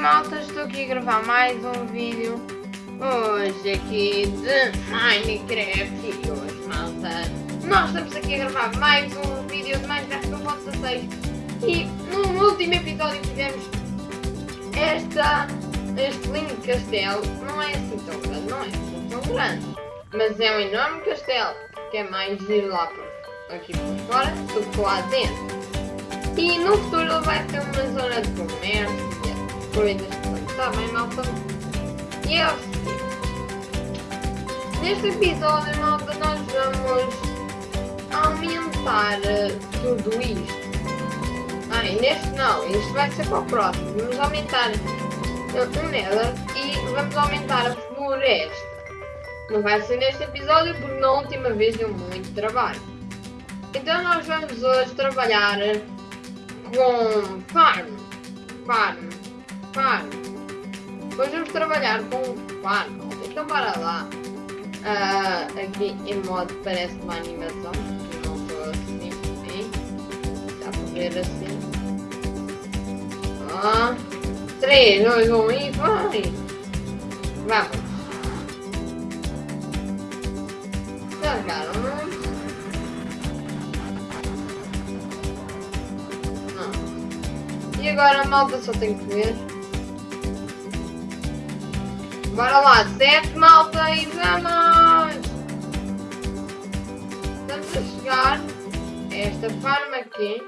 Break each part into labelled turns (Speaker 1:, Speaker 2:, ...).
Speaker 1: malta, estou aqui a gravar mais um vídeo. Hoje aqui de Minecraft E hoje malta, nós estamos aqui a gravar mais um vídeo de Minecraft no 16 E no último episódio fizemos esta, este lindo castelo. Não é assim tão grande, não é assim tão grande Mas é um enorme castelo Que é mais giro lá por, aqui por fora do que lá dentro. E no futuro vai ter uma zona de comércio coisas está bem malta. E é seguinte. Neste episódio malta nós vamos aumentar uh, tudo isto. Ah, e neste não, isto vai ser para o próximo. Vamos aumentar o Nether e vamos aumentar a floresta. Não vai ser neste episódio porque na última vez deu muito trabalho. Então nós vamos hoje trabalhar com farm. Farm farm. Hoje vamos trabalhar com farm. Então para lá. Uh, aqui em modo parece uma animação. Não estou assim bem. Dá para ver assim. Ah, 3, 2, 1 e vai! Vamos! Não? Não. E agora a malta só tem que ver. Bora lá, sete malta e vamos! Estamos a chegar a esta farm aqui.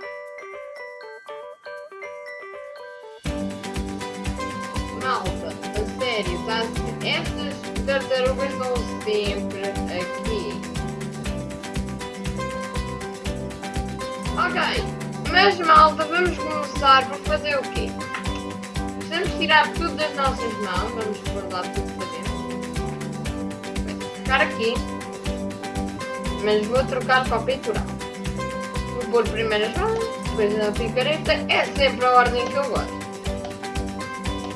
Speaker 1: Malta, a sério, tá? estas tartarugas estão sempre aqui. Ok, mas malta, vamos começar por fazer o quê? Tirar tudo das nossas mãos. Vamos pôr lá tudo para dentro. Vai ficar aqui. Mas vou trocar para peitoral. Vou pôr primeiro as mãos, depois a picareta. É sempre a ordem que eu gosto.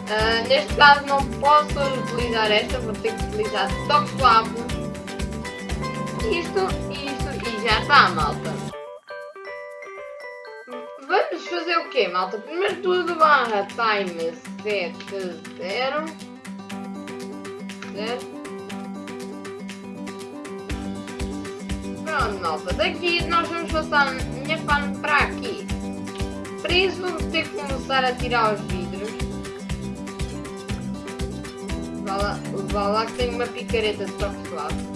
Speaker 1: Uh, neste caso não posso utilizar esta, vou ter que utilizar toque suave. Isto, isto e já está, malta vamos fazer o quê, malta? Primeiro tudo barra time 70 0 Pronto, malta. Daqui nós vamos passar a minha farm para aqui. Para isso vamos ter que começar a tirar os vidros. Vá lá, vá lá que tem uma picareta de toque suave.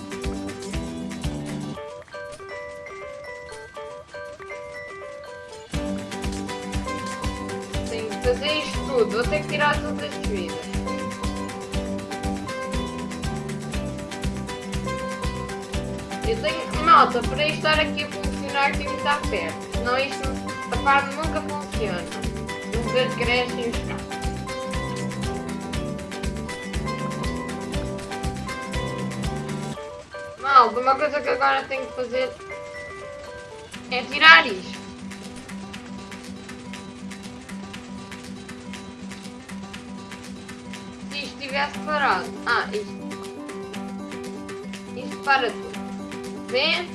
Speaker 1: Fazer isto tudo. Vou ter que tirar todas as vidas. Eu tenho... Malta, para isto estar aqui a funcionar tem que estar perto. Senão isto, a farm nunca funciona. Nunca cresce e os Malta, uma coisa que agora tenho que fazer é tirar isto. Tivesse parado. Ah, isto. Isto para tudo. Vê?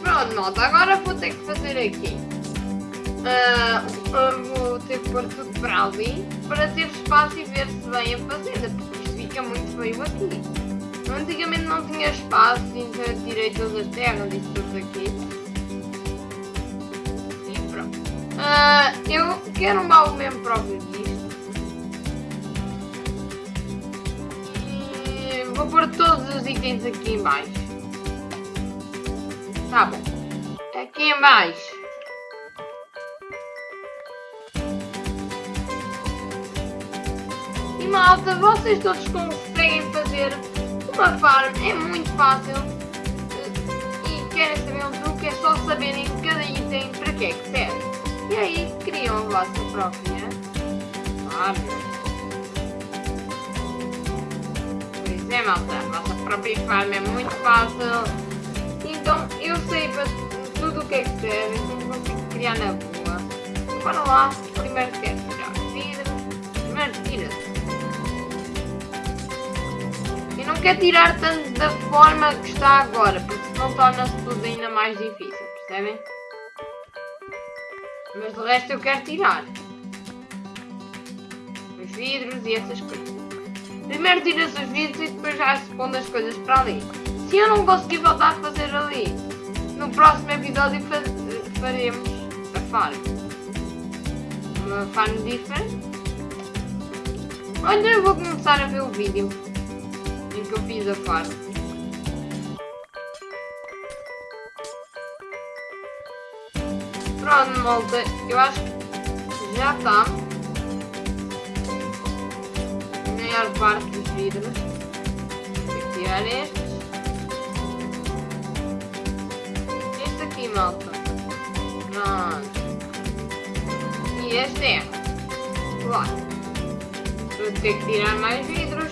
Speaker 1: Pronto, malta. Agora vou ter que fazer aqui. Uh, vou ter que pôr tudo para ali para ter espaço e ver se vem a fazenda, porque isto fica muito feio aqui. Antigamente não tinha espaço, então eu tirei todas as terras e tudo aqui. Uh, eu quero um baú mesmo próprio disto. E vou pôr todos os itens aqui em baixo. Tá bom. Aqui em baixo. E malta, vocês todos conseguem fazer uma farm. É muito fácil. E querem saber um truque, é só saberem cada item para que é que serve. E aí criam a vossa própria farm. Pois é, malta, a vossa própria farm é muito fácil. Então eu sei tudo o que é que serve, então consigo criar na boa. Para lá, primeiro quero tirar vidro, primeiro tira-se. E não quer tirar tanto da forma que está agora, porque senão torna-se tudo ainda mais difícil, percebem? Mas de resto eu quero tirar. Os vidros e essas coisas. Primeiro tira-se os vidros e depois já se pondo as coisas para ali. Se eu não conseguir voltar a fazer ali, no próximo episódio faremos a farm. Uma farm diferente. Olha, eu vou começar a ver o vídeo em que eu fiz a farm. Malta, eu acho que já está. A maior parte dos vidros. Vou tirar estes. Este aqui, malta. Pronto. E este é. Claro. Vou ter que tirar mais vidros.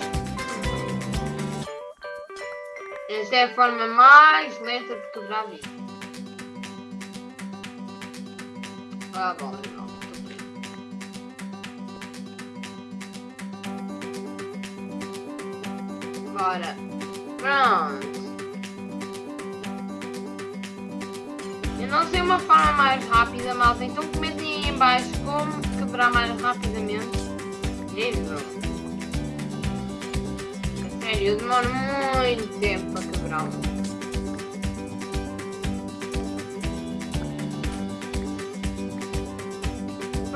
Speaker 1: Esta é a forma mais lenta de quebrar vidros. Ah, bom. Bora. Pronto. Eu não sei uma forma mais rápida, malta, então comentem aí em baixo como quebrar mais rapidamente. Livro. Sério, eu demoro muito tempo para quebrar.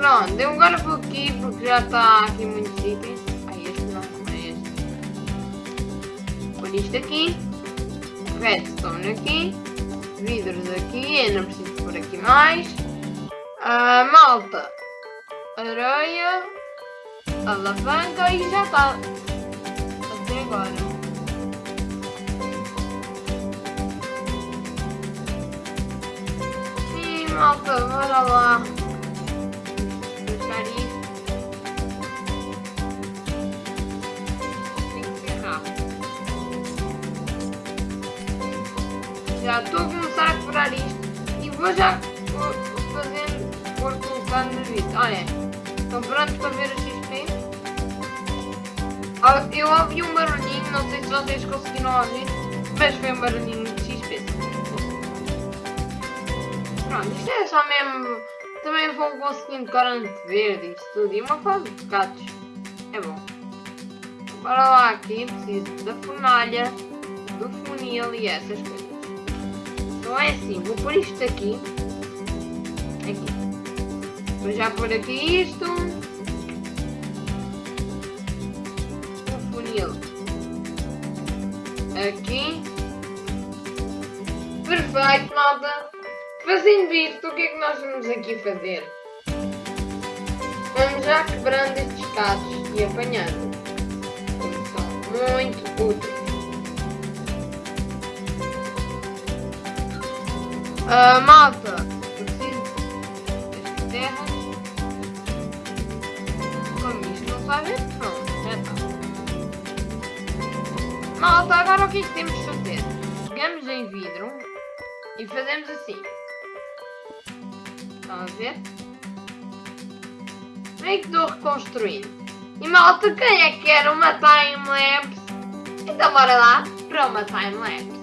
Speaker 1: Pronto, eu agora vou aqui porque já está aqui muitos itens. Ai, este não, é este. Por isto aqui. Redstone aqui. Vidros aqui, eu não preciso por aqui mais. Uh, malta. Areia. Alavanca e já está. Até agora. Malta, bora lá. Já estou a começar a quebrar isto e vou já fazendo, vou colocando no vídeo. Olha, estão prontos para ver o XP? Eu ouvi um barulhinho, não sei se vocês conseguiram ouvir, mas foi um barulhinho de XP. Pronto, isto é só mesmo. Também vão conseguindo corante verde e tudo. E uma fase de gatos. É bom. Bora lá aqui, preciso da fornalha, do funil e essas coisas. Então é assim, vou pôr isto aqui. Aqui. Vou já pôr aqui isto. O funil. Aqui. Perfeito, malta. Fazendo isto, o que é que nós vamos aqui fazer? Vamos já quebrando estes casos e apanhando. São muito úteis. Uh, malta, eu preciso. Como isto não sabe, pronto, já está. Malta, agora o que é que temos de fazer? Pegamos em vidro e fazemos assim. Estão a ver? Meio que estou reconstruindo. E malta, quem é que quer uma time-lapse? Então bora lá para uma time-lapse.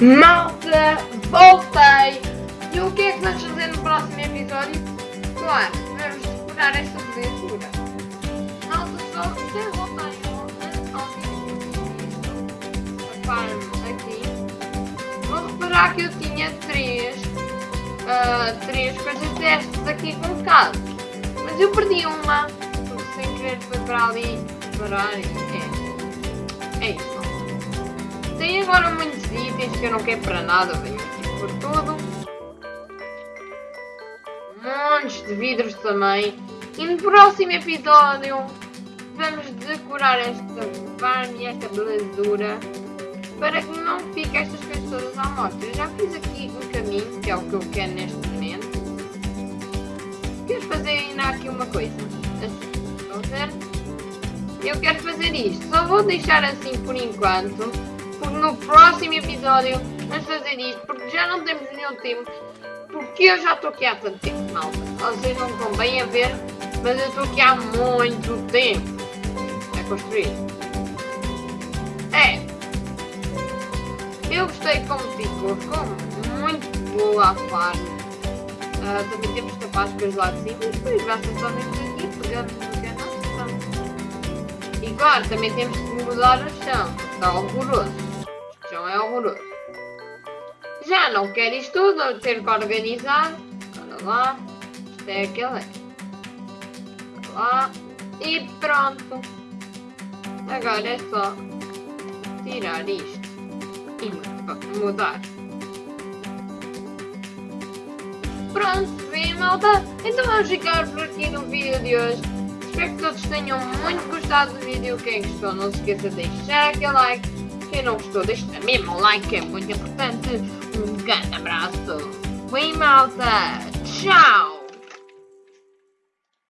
Speaker 1: Malta, voltei! E o que é que vamos fazer no próximo episódio? Claro, vamos decorar esta belezura. Malta, só até voltar a farm aqui. Vou reparar que eu tinha três, uh, três coisas destas aqui com. Mas eu perdi uma, porque sem querer foi para ali parar e é. É isso. Tem agora muitos itens que eu não quero para nada, venho aqui por tudo. Montes de vidros também. E no próximo episódio vamos decorar esta farm e esta belezura para que não fique estas coisas todas à mostra. Eu já fiz aqui um caminho, que é o que eu quero neste momento. Quero fazer ainda aqui uma coisa. Assim, estão ver? Eu quero fazer isto. Só vou deixar assim por enquanto no próximo episódio vamos fazer isto, porque já não temos nenhum tempo, porque eu já estou aqui há tanto tempo, malta. Vocês não estão bem a ver, mas eu estou aqui há muito tempo a construir. É. Eu gostei como ficou, ficou muito boa a farm. Uh, também temos tapascas lá de cima depois basta só vir aqui, pegamos no que é nosso E claro, também temos que mudar o chão, está horroroso Já não quero isto tudo, ter que organizar. Olha lá. Isto é aquele. Olha lá. E pronto. Agora é só tirar isto e mudar. Pronto, bem malta. Então vamos ficar por aqui no vídeo de hoje. Espero que todos tenham muito gostado do vídeo. Quem gostou, não se esqueça de deixar aquele like quem não gostou, deixa mesmo o like, é muito importante. Um grande abraço. Oi, malta. Tchau.